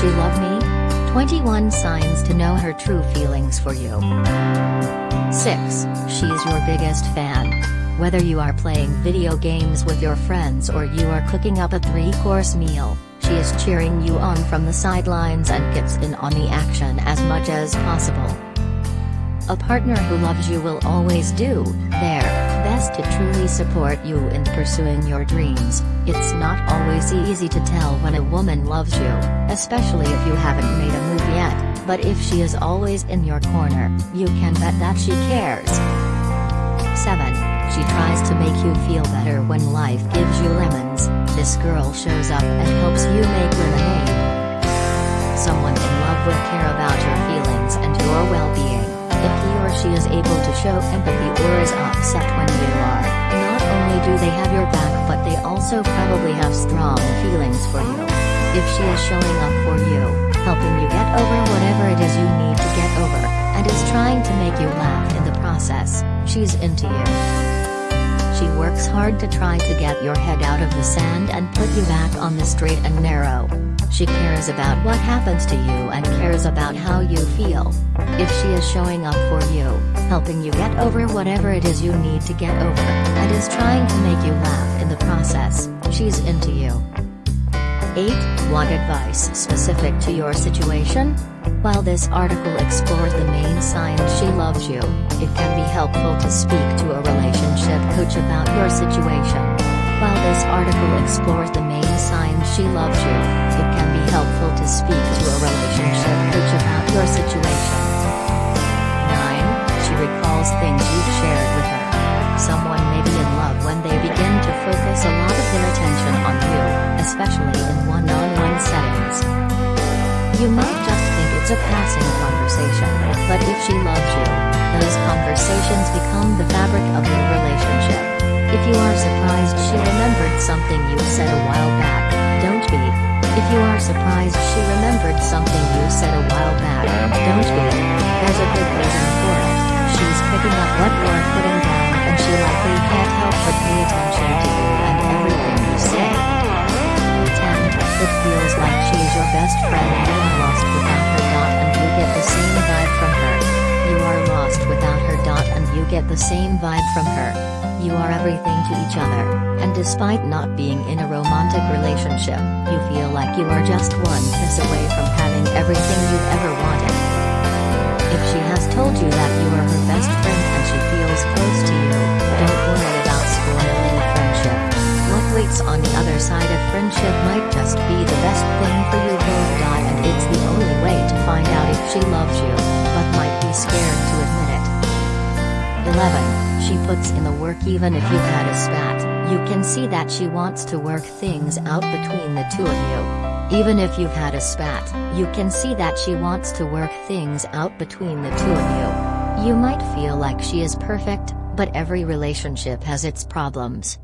she love me? 21 signs to know her true feelings for you. 6. She's your biggest fan. Whether you are playing video games with your friends or you are cooking up a three-course meal, she is cheering you on from the sidelines and gets in on the action as much as possible. A partner who loves you will always do their best to truly support you in pursuing your dreams. It's not always easy to tell when a woman loves you, especially if you haven't made a move yet, but if she is always in your corner, you can bet that she cares. 7. She tries to make you feel better when life gives you lemons, this girl shows up and helps you make lemonade. Someone in love will care about your feelings and your show empathy or is upset when you are, not only do they have your back but they also probably have strong feelings for you. If she is showing up for you, helping you get over whatever it is you need to get over, and is trying to make you laugh in the process, she's into you. She works hard to try to get your head out of the sand and put you back on the straight and narrow. She cares about what happens to you and cares about how you feel. If she is showing up for you, helping you get over whatever it is you need to get over, and is trying to make you laugh in the process, she's into you. 8. Want advice specific to your situation? While this article explores the main signs she loves you, it can be helpful to speak to a coach about your situation. While this article explores the main signs she loves you, it can be helpful to speak to a relationship coach about your situation. 9. She recalls things you've shared with her. Someone may be in love when they begin to focus a lot of their attention on you, especially in one-on-one settings. You might just think it's a passing conversation, but if she loves you, those conversations become the fabric of your relationship. If you are surprised she remembered something you said a while back, don't be. If you are surprised she remembered something you said a while back, don't be. There's a good reason for it. She's picking up what you're putting down and she likely can't help but pay attention to you and everything you say. 10. It feels like she's your best friend and you get the same vibe from her. You are everything to each other, and despite not being in a romantic relationship, you feel like you are just one kiss away from having everything you've ever wanted. If she has told you that you are her best friend puts in the work even if you've had a spat, you can see that she wants to work things out between the two of you. Even if you've had a spat, you can see that she wants to work things out between the two of you. You might feel like she is perfect, but every relationship has its problems.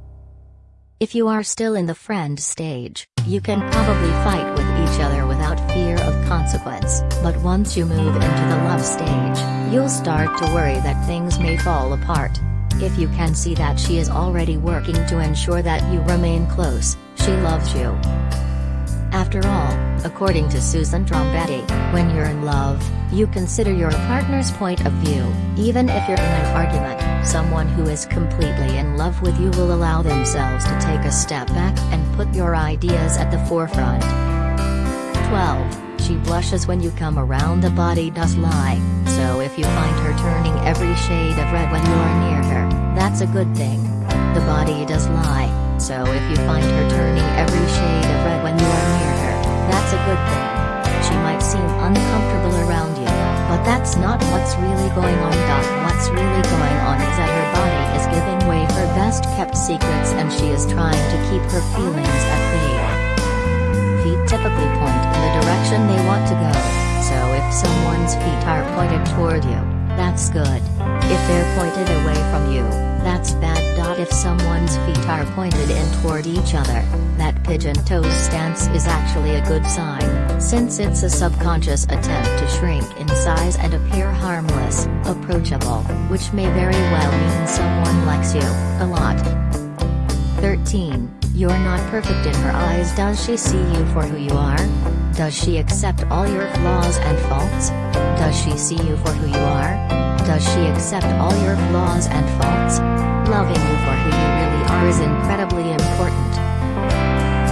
If you are still in the friend stage, you can probably fight with each other without fear of consequence, but once you move into the love stage, you'll start to worry that things may fall apart. If you can see that she is already working to ensure that you remain close, she loves you. After all, according to Susan Trombetti, when you're in love, you consider your partner's point of view, even if you're in an argument, someone who is completely in love with you will allow themselves to take a step back and put your ideas at the forefront. 12. She blushes when you come around the body does lie, so if you find her turning every shade of red when you're near her, that's a good thing. The body does lie, so if you find her turning every shade of red when you are near her, that's a good thing. She might seem uncomfortable around you, but that's not what's really going on. What's really going on is that her body is giving way her best kept secrets and she is trying to keep her feelings at bay. Feet typically point direction they want to go, so if someone's feet are pointed toward you, that's good. If they're pointed away from you, that's bad. If someone's feet are pointed in toward each other, that pigeon toes stance is actually a good sign, since it's a subconscious attempt to shrink in size and appear harmless, approachable, which may very well mean someone likes you, a lot. 13. You're not perfect in her eyes does she see you for who you are? Does she accept all your flaws and faults? Does she see you for who you are? Does she accept all your flaws and faults? Loving you for who you really are is incredibly important.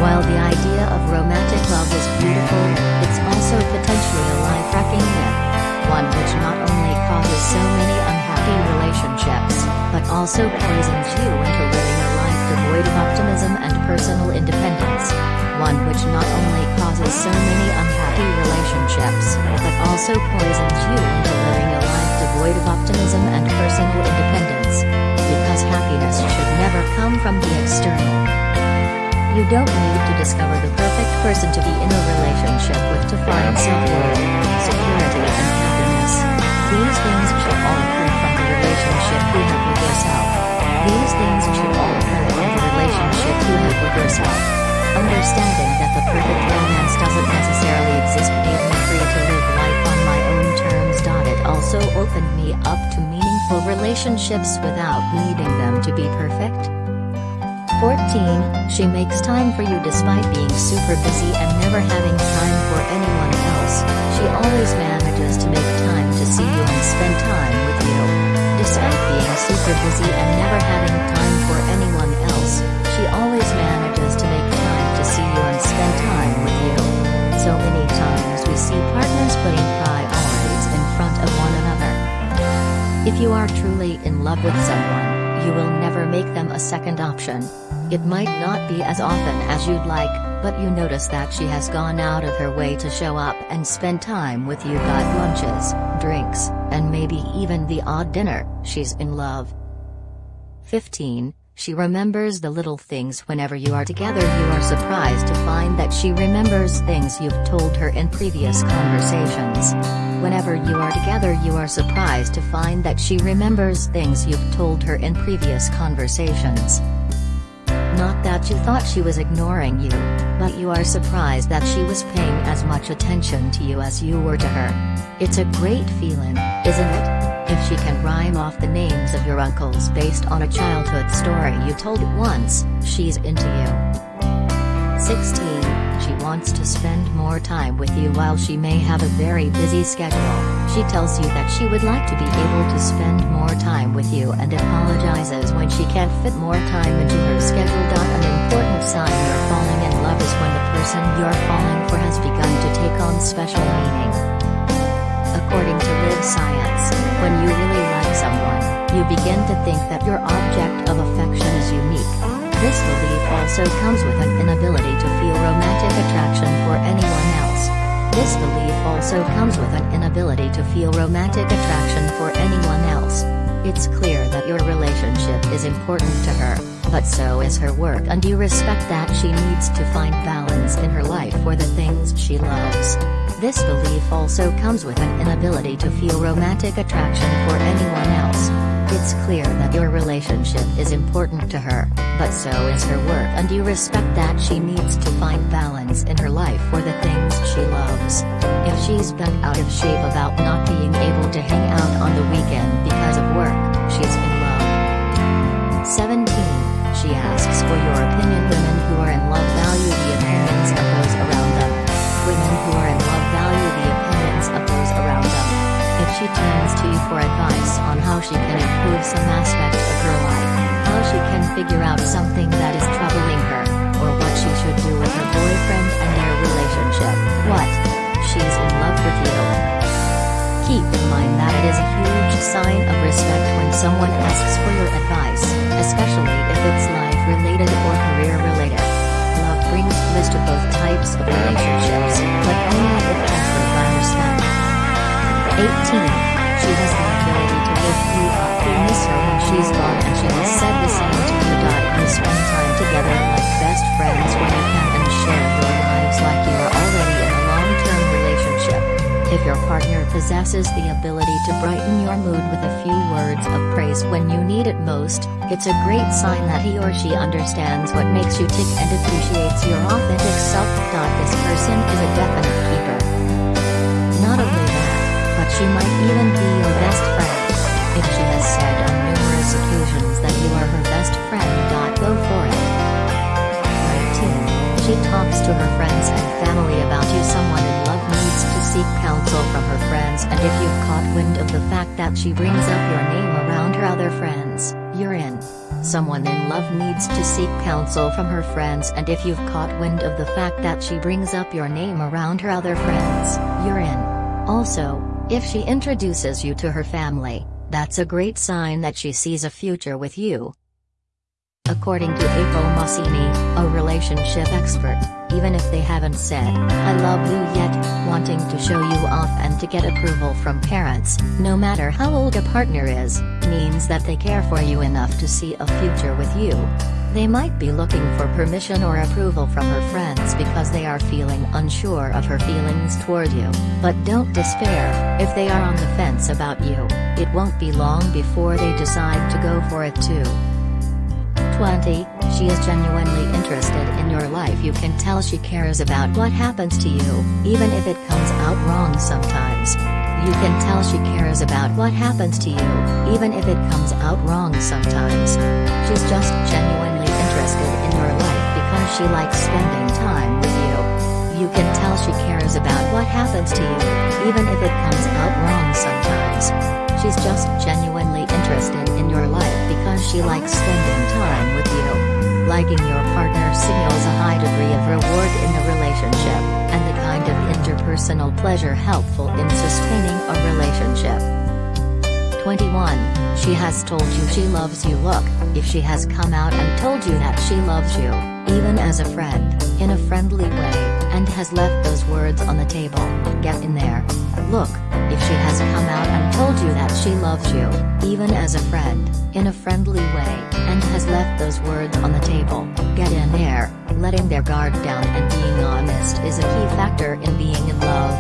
While the idea of romantic love is beautiful, it's also potentially a life-wrecking myth. One which not only causes so many unhappy relationships, but also poisons you into devoid of optimism and personal independence. One which not only causes so many unhappy relationships, but also poisons you into living a life devoid of optimism and personal independence. Because happiness should never come from the external. You don't need to discover the perfect person to be in a relationship with to find self-worth, security and happiness. These things should all occur from the relationship you have with yourself. These things should all occur with yourself. Understanding that the perfect romance doesn't necessarily exist made me free to live life on my own terms. It also opened me up to meaningful relationships without needing them to be perfect. 14. She makes time for you despite being super busy and never having time for anyone else. She always manages to make time to see you and spend time with you. Despite being super busy and never having time for anyone else, she always manages to make time to see you and spend time with you. So many times we see partners putting priorities in front of one another. If you are truly in love with someone, you will never make them a second option. It might not be as often as you'd like, but you notice that she has gone out of her way to show up and spend time with you got lunches, drinks, and maybe even the odd dinner, she's in love. 15. She remembers the little things whenever you are together you are surprised to find that she remembers things you've told her in previous conversations. Whenever you are together you are surprised to find that she remembers things you've told her in previous conversations. Not that you thought she was ignoring you, but you are surprised that she was paying as much attention to you as you were to her. It's a great feeling, isn't it? If she can rhyme off the names of your uncles based on a childhood story you told once, she's into you. 16 she wants to spend more time with you while she may have a very busy schedule. She tells you that she would like to be able to spend more time with you and apologizes when she can't fit more time into her schedule. An important sign you're falling in love is when the person you're falling for has begun to take on special meaning. According to Live Science, when you really like someone, you begin to think that your object of affection is unique. This belief also comes with an inability to feel romantic attraction for anyone else. This belief also comes with an inability to feel romantic attraction for anyone else. It's clear that your relationship is important to her, but so is her work and you respect that she needs to find balance in her life for the things she loves. This belief also comes with an inability to feel romantic attraction for anyone else. It's clear that your relationship is important to her, but so is her work and you respect that she needs to find balance in her life for the things she loves. If she's bent out of shape about not being able to hang out on the weekend figure out something that is troubling her, or what she should do with her boyfriend and their relationship. What? She's in love with you. Keep in mind that it is a huge sign of respect when someone asks for your advice, especially if it's life-related or career-related. Love brings bliss to both types of relationships, but only if tempered by respect. 18. She has the ability to lift you up. You miss her when she's gone and she said partner possesses the ability to brighten your mood with a few words of praise when you need it most, it's a great sign that he or she understands what makes you tick and appreciates your authentic self. This person is a definite keeper. Not only that, but she might even be your best friend. If she has said on numerous occasions that you are her best friend. Go for it. 19. She talks to her friends and family about you someone counsel from her friends and if you've caught wind of the fact that she brings up your name around her other friends, you're in. Someone in love needs to seek counsel from her friends and if you've caught wind of the fact that she brings up your name around her other friends, you're in. Also, if she introduces you to her family, that's a great sign that she sees a future with you. According to April Masini, a relationship expert, even if they haven't said, I love you yet, wanting to show you off and to get approval from parents, no matter how old a partner is, means that they care for you enough to see a future with you. They might be looking for permission or approval from her friends because they are feeling unsure of her feelings toward you, but don't despair, if they are on the fence about you, it won't be long before they decide to go for it too. 20, she is genuinely interested in your life you can tell she cares about what happens to you, even if it comes out wrong sometimes. You can tell she cares about what happens to you, even if it comes out wrong sometimes. She's just genuinely interested in your life because she likes spending time with you. You can tell she cares about what happens to you, even if it comes out wrong sometimes. She's just genuinely interested in your life because she likes spending time with you. liking your partner signals a high degree of reward in the relationship, and the kind of interpersonal pleasure helpful in sustaining a relationship. 21. She has told you she loves you look, if she has come out and told you that she loves you, even as a friend, in a friendly way, and has left those words on the table, get in there. Look, if she has come out and told you that she loves you, even as a friend, in a friendly way, and has left those words on the table, get in there, letting their guard down and being honest is a key factor in being in love.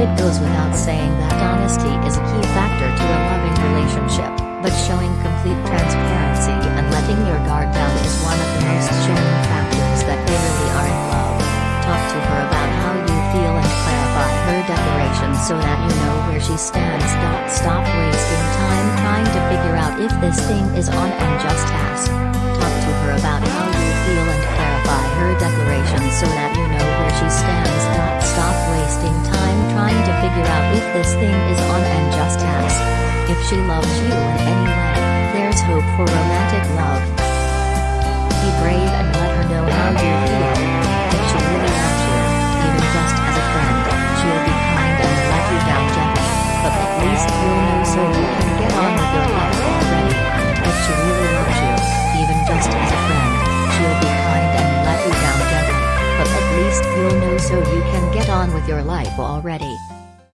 It goes without saying that honesty is a key factor to a loving relationship, but showing complete transparency and letting your guard down is one of the most showing factors that they really are so that you know where she stands. Stop wasting time trying to figure out if this thing is on and just ask. Talk to her about how you feel and clarify her declaration so that you know where she stands. Stop wasting time trying to figure out if this thing is on and just ask. If she loves you in any way, there's hope for romantic love. You can get on with your life already. She really loves you, even just as a friend, she'll be kind and let you down gently, but at least you'll know so you can get on with your life already.